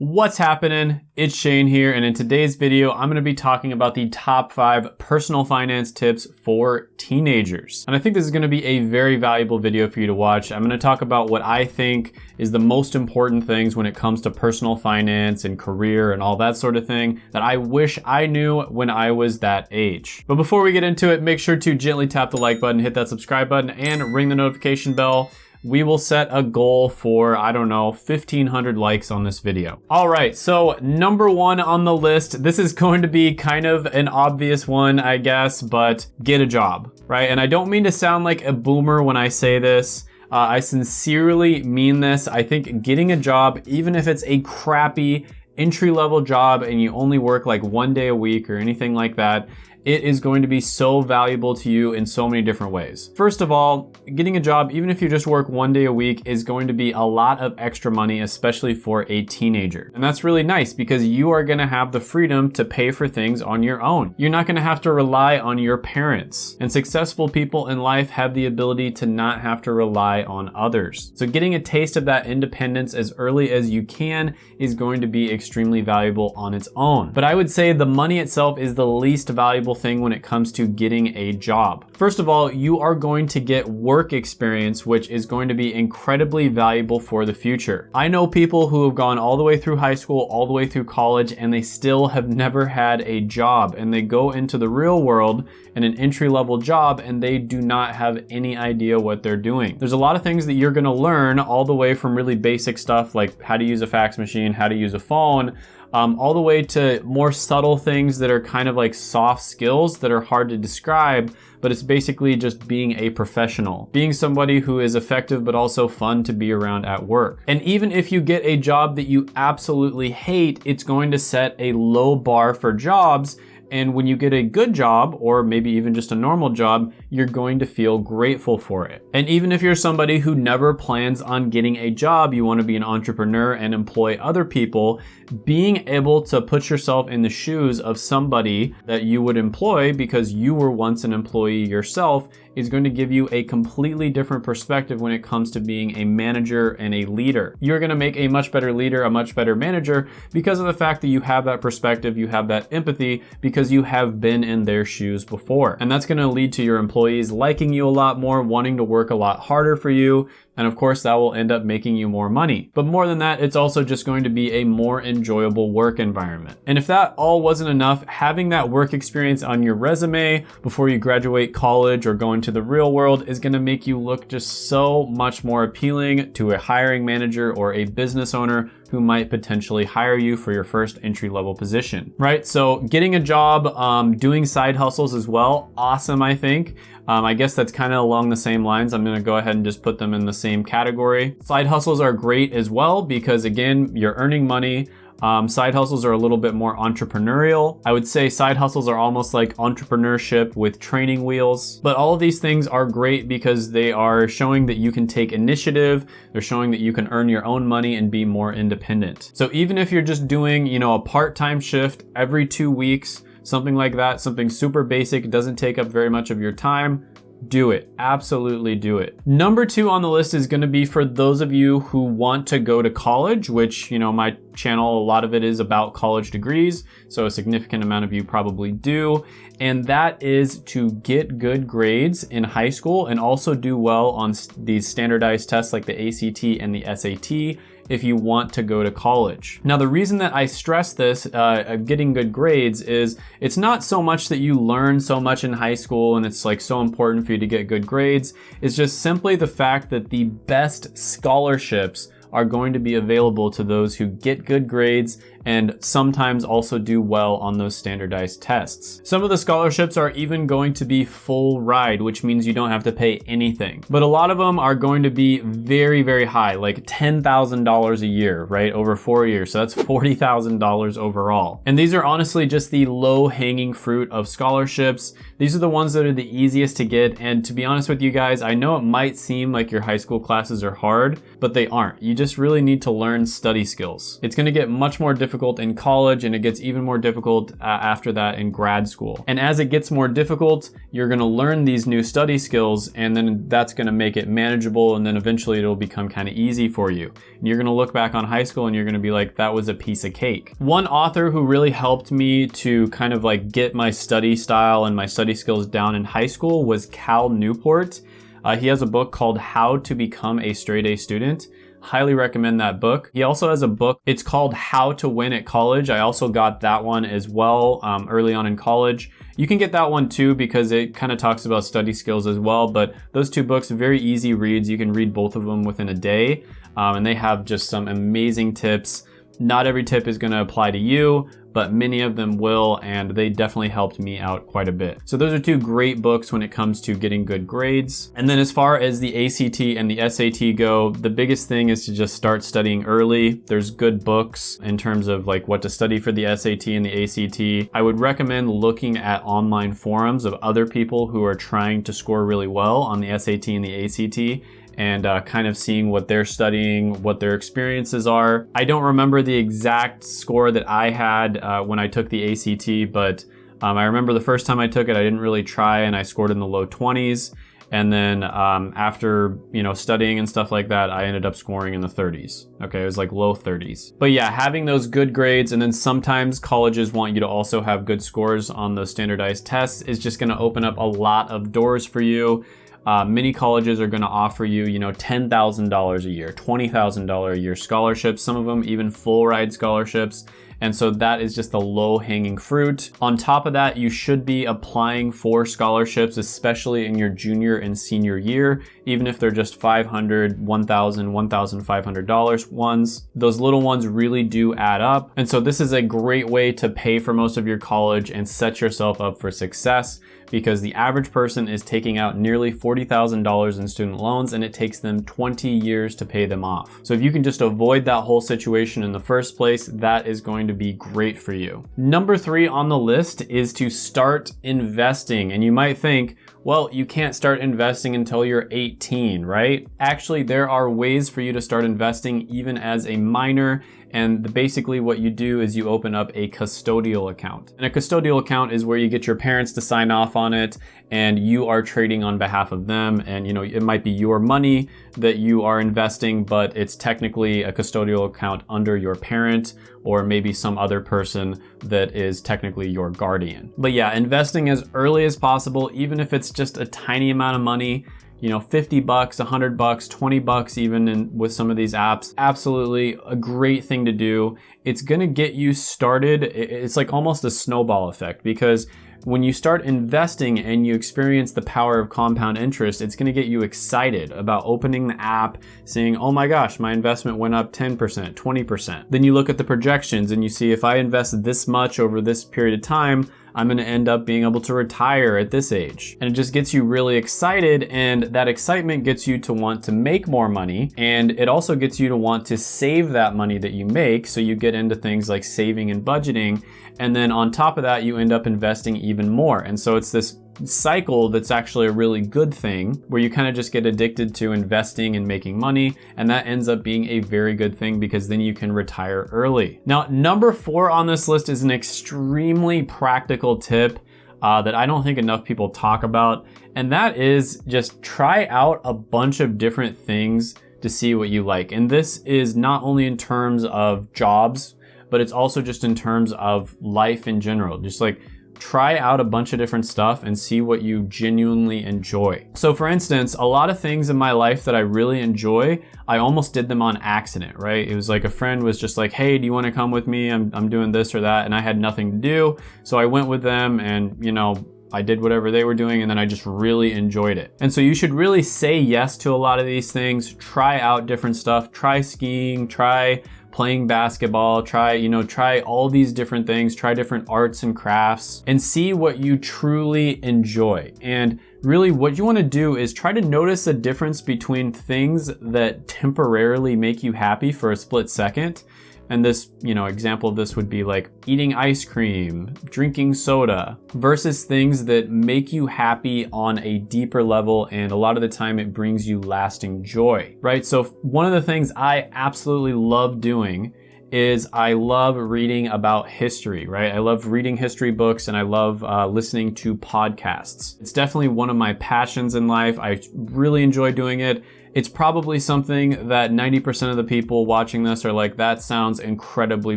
What's happening? It's Shane here, and in today's video, I'm gonna be talking about the top five personal finance tips for teenagers. And I think this is gonna be a very valuable video for you to watch. I'm gonna talk about what I think is the most important things when it comes to personal finance and career and all that sort of thing that I wish I knew when I was that age. But before we get into it, make sure to gently tap the like button, hit that subscribe button, and ring the notification bell we will set a goal for, I don't know, 1500 likes on this video. All right, so number one on the list, this is going to be kind of an obvious one, I guess, but get a job, right? And I don't mean to sound like a boomer when I say this. Uh, I sincerely mean this. I think getting a job, even if it's a crappy entry level job and you only work like one day a week or anything like that, it is going to be so valuable to you in so many different ways. First of all, getting a job, even if you just work one day a week, is going to be a lot of extra money, especially for a teenager. And that's really nice because you are gonna have the freedom to pay for things on your own. You're not gonna have to rely on your parents. And successful people in life have the ability to not have to rely on others. So getting a taste of that independence as early as you can is going to be extremely valuable on its own. But I would say the money itself is the least valuable valuable thing when it comes to getting a job. First of all, you are going to get work experience, which is going to be incredibly valuable for the future. I know people who have gone all the way through high school, all the way through college, and they still have never had a job. And they go into the real world in an entry level job and they do not have any idea what they're doing. There's a lot of things that you're gonna learn all the way from really basic stuff like how to use a fax machine, how to use a phone, um, all the way to more subtle things that are kind of like soft skills that are hard to describe, but it's basically just being a professional, being somebody who is effective but also fun to be around at work. And even if you get a job that you absolutely hate, it's going to set a low bar for jobs and when you get a good job, or maybe even just a normal job, you're going to feel grateful for it. And even if you're somebody who never plans on getting a job, you wanna be an entrepreneur and employ other people, being able to put yourself in the shoes of somebody that you would employ because you were once an employee yourself is going to give you a completely different perspective when it comes to being a manager and a leader. You're gonna make a much better leader, a much better manager because of the fact that you have that perspective, you have that empathy because you have been in their shoes before. And that's gonna lead to your employees liking you a lot more, wanting to work a lot harder for you, and of course that will end up making you more money. But more than that, it's also just going to be a more enjoyable work environment. And if that all wasn't enough, having that work experience on your resume before you graduate college or go into the real world is gonna make you look just so much more appealing to a hiring manager or a business owner who might potentially hire you for your first entry level position, right? So getting a job, um, doing side hustles as well, awesome, I think. Um, I guess that's kind of along the same lines. I'm gonna go ahead and just put them in the same category. Side hustles are great as well because again, you're earning money. Um, side hustles are a little bit more entrepreneurial. I would say side hustles are almost like entrepreneurship with training wheels. But all of these things are great because they are showing that you can take initiative. They're showing that you can earn your own money and be more independent. So even if you're just doing, you know, a part-time shift every two weeks, something like that, something super basic, doesn't take up very much of your time, do it. Absolutely do it. Number two on the list is gonna be for those of you who want to go to college, which, you know, my channel, a lot of it is about college degrees. So a significant amount of you probably do. And that is to get good grades in high school and also do well on these standardized tests like the ACT and the SAT if you want to go to college. Now, the reason that I stress this, uh, getting good grades, is it's not so much that you learn so much in high school and it's like so important for you to get good grades. It's just simply the fact that the best scholarships are going to be available to those who get good grades and sometimes also do well on those standardized tests. Some of the scholarships are even going to be full ride, which means you don't have to pay anything. But a lot of them are going to be very, very high, like $10,000 a year, right? Over four years. So that's $40,000 overall. And these are honestly just the low hanging fruit of scholarships. These are the ones that are the easiest to get. And to be honest with you guys, I know it might seem like your high school classes are hard, but they aren't. You just really need to learn study skills. It's gonna get much more difficult in college and it gets even more difficult uh, after that in grad school. And as it gets more difficult, you're gonna learn these new study skills and then that's gonna make it manageable and then eventually it'll become kind of easy for you. And you're gonna look back on high school and you're gonna be like, that was a piece of cake. One author who really helped me to kind of like get my study style and my study skills down in high school was Cal Newport. Uh, he has a book called How to Become a Straight A Student. Highly recommend that book. He also has a book, it's called How to Win at College. I also got that one as well um, early on in college. You can get that one too because it kind of talks about study skills as well, but those two books, very easy reads. You can read both of them within a day, um, and they have just some amazing tips. Not every tip is gonna apply to you, but many of them will, and they definitely helped me out quite a bit. So those are two great books when it comes to getting good grades. And then as far as the ACT and the SAT go, the biggest thing is to just start studying early. There's good books in terms of like what to study for the SAT and the ACT. I would recommend looking at online forums of other people who are trying to score really well on the SAT and the ACT and uh, kind of seeing what they're studying, what their experiences are. I don't remember the exact score that I had uh, when I took the ACT, but um, I remember the first time I took it, I didn't really try and I scored in the low 20s. And then um, after, you know, studying and stuff like that, I ended up scoring in the 30s. Okay, it was like low 30s. But yeah, having those good grades and then sometimes colleges want you to also have good scores on those standardized tests is just gonna open up a lot of doors for you. Uh, many colleges are going to offer you, you know, $10,000 a year, $20,000 a year scholarships, some of them even full ride scholarships. And so that is just the low hanging fruit. On top of that, you should be applying for scholarships, especially in your junior and senior year, even if they're just $500, $1,000, $1,500 ones. Those little ones really do add up. And so this is a great way to pay for most of your college and set yourself up for success because the average person is taking out nearly $40,000 in student loans and it takes them 20 years to pay them off. So if you can just avoid that whole situation in the first place, that is going to be great for you. Number three on the list is to start investing. And you might think, well, you can't start investing until you're 18, right? Actually, there are ways for you to start investing even as a minor and basically what you do is you open up a custodial account. And a custodial account is where you get your parents to sign off on it and you are trading on behalf of them. And you know, it might be your money that you are investing, but it's technically a custodial account under your parent or maybe some other person that is technically your guardian. But yeah, investing as early as possible, even if it's just a tiny amount of money, you know, 50 bucks, 100 bucks, 20 bucks even in, with some of these apps. Absolutely a great thing to do. It's gonna get you started. It's like almost a snowball effect because when you start investing and you experience the power of compound interest, it's gonna get you excited about opening the app, saying, oh my gosh, my investment went up 10%, 20%. Then you look at the projections and you see if I invest this much over this period of time, I'm gonna end up being able to retire at this age. And it just gets you really excited and that excitement gets you to want to make more money and it also gets you to want to save that money that you make so you get into things like saving and budgeting and then on top of that you end up investing even more. And so it's this cycle that's actually a really good thing where you kind of just get addicted to investing and making money and that ends up being a very good thing because then you can retire early. Now number four on this list is an extremely practical tip uh, that I don't think enough people talk about and that is just try out a bunch of different things to see what you like. And this is not only in terms of jobs, but it's also just in terms of life in general. Just like try out a bunch of different stuff and see what you genuinely enjoy. So for instance, a lot of things in my life that I really enjoy, I almost did them on accident, right? It was like a friend was just like, hey, do you wanna come with me? I'm, I'm doing this or that. And I had nothing to do. So I went with them and, you know, I did whatever they were doing and then I just really enjoyed it. And so you should really say yes to a lot of these things, try out different stuff, try skiing, try playing basketball, try, you know, try all these different things, try different arts and crafts and see what you truly enjoy. And really what you wanna do is try to notice a difference between things that temporarily make you happy for a split second And this, you know, example of this would be like eating ice cream, drinking soda, versus things that make you happy on a deeper level. And a lot of the time it brings you lasting joy, right? So one of the things I absolutely love doing is I love reading about history, right? I love reading history books and I love uh, listening to podcasts. It's definitely one of my passions in life. I really enjoy doing it. It's probably something that 90% of the people watching this are like, that sounds incredibly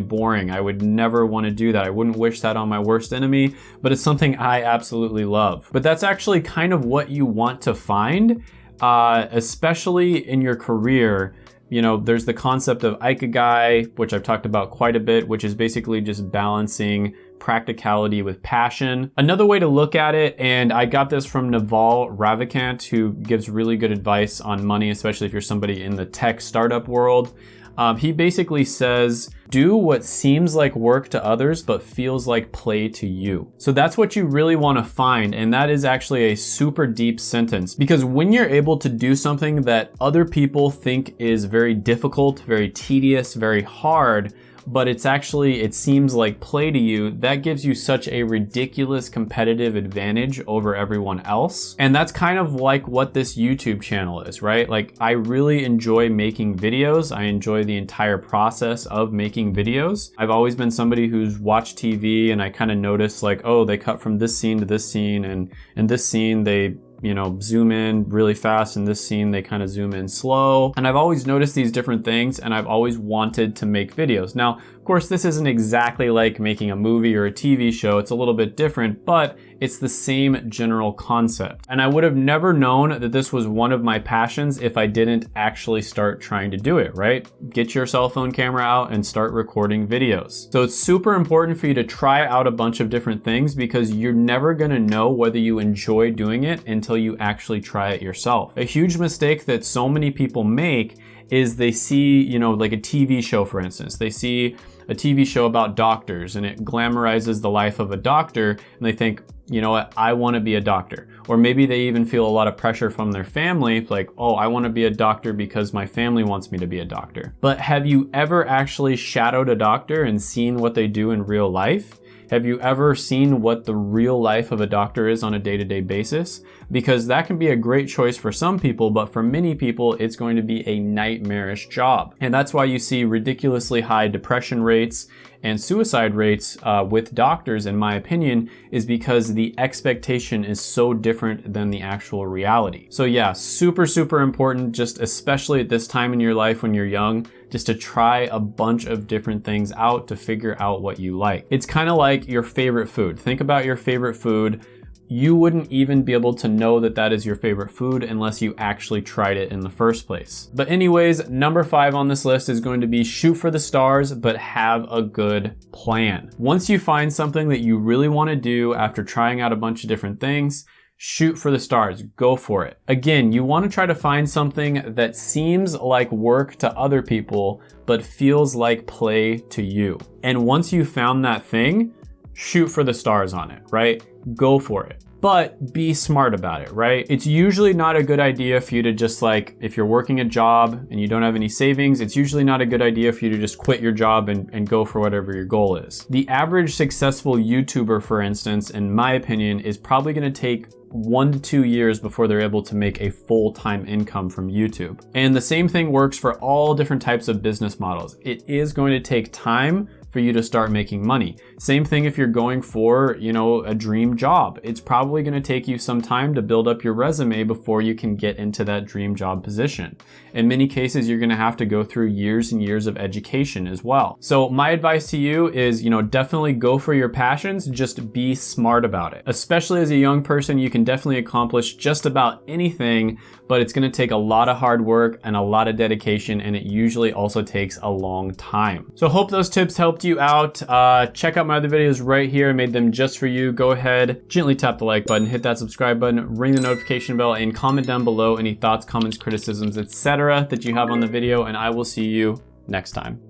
boring. I would never want to do that. I wouldn't wish that on my worst enemy, but it's something I absolutely love. But that's actually kind of what you want to find, uh, especially in your career you know, there's the concept of ikigai, which I've talked about quite a bit, which is basically just balancing practicality with passion. Another way to look at it, and I got this from Naval Ravikant, who gives really good advice on money, especially if you're somebody in the tech startup world. Um, he basically says, do what seems like work to others, but feels like play to you. So that's what you really want to find. And that is actually a super deep sentence because when you're able to do something that other people think is very difficult, very tedious, very hard, but it's actually, it seems like play to you, that gives you such a ridiculous competitive advantage over everyone else. And that's kind of like what this YouTube channel is, right? Like I really enjoy making videos. I enjoy the entire process of making videos. I've always been somebody who's watched TV and I kind of noticed like, oh, they cut from this scene to this scene and in this scene they you know, zoom in really fast. In this scene, they kind of zoom in slow. And I've always noticed these different things and I've always wanted to make videos. Now, of course, this isn't exactly like making a movie or a TV show. It's a little bit different, but it's the same general concept. And I would have never known that this was one of my passions if I didn't actually start trying to do it, right? Get your cell phone camera out and start recording videos. So it's super important for you to try out a bunch of different things because you're never gonna know whether you enjoy doing it until you actually try it yourself. A huge mistake that so many people make is they see, you know, like a TV show, for instance. They see a TV show about doctors and it glamorizes the life of a doctor and they think, you know what, I want to be a doctor. Or maybe they even feel a lot of pressure from their family, like, oh, I want to be a doctor because my family wants me to be a doctor. But have you ever actually shadowed a doctor and seen what they do in real life? Have you ever seen what the real life of a doctor is on a day-to-day -day basis? Because that can be a great choice for some people, but for many people, it's going to be a nightmarish job. And that's why you see ridiculously high depression rates and suicide rates uh, with doctors, in my opinion, is because the expectation is so different than the actual reality. So yeah, super, super important, just especially at this time in your life when you're young, just to try a bunch of different things out to figure out what you like. It's kind of like your favorite food. Think about your favorite food you wouldn't even be able to know that that is your favorite food unless you actually tried it in the first place. But anyways, number five on this list is going to be shoot for the stars, but have a good plan. Once you find something that you really wanna do after trying out a bunch of different things, shoot for the stars, go for it. Again, you wanna try to find something that seems like work to other people, but feels like play to you. And once you found that thing, shoot for the stars on it, right? Go for it. But be smart about it, right? It's usually not a good idea for you to just like, if you're working a job and you don't have any savings, it's usually not a good idea for you to just quit your job and, and go for whatever your goal is. The average successful YouTuber, for instance, in my opinion, is probably gonna take one to two years before they're able to make a full-time income from YouTube. And the same thing works for all different types of business models. It is going to take time for you to start making money. Same thing if you're going for, you know, a dream job. It's probably gonna take you some time to build up your resume before you can get into that dream job position. In many cases, you're gonna have to go through years and years of education as well. So my advice to you is, you know, definitely go for your passions, just be smart about it. Especially as a young person, you can definitely accomplish just about anything, but it's gonna take a lot of hard work and a lot of dedication, and it usually also takes a long time. So hope those tips helped you out, uh, check out my other videos right here. I made them just for you. Go ahead, gently tap the like button, hit that subscribe button, ring the notification bell, and comment down below any thoughts, comments, criticisms, etc. that you have on the video, and I will see you next time.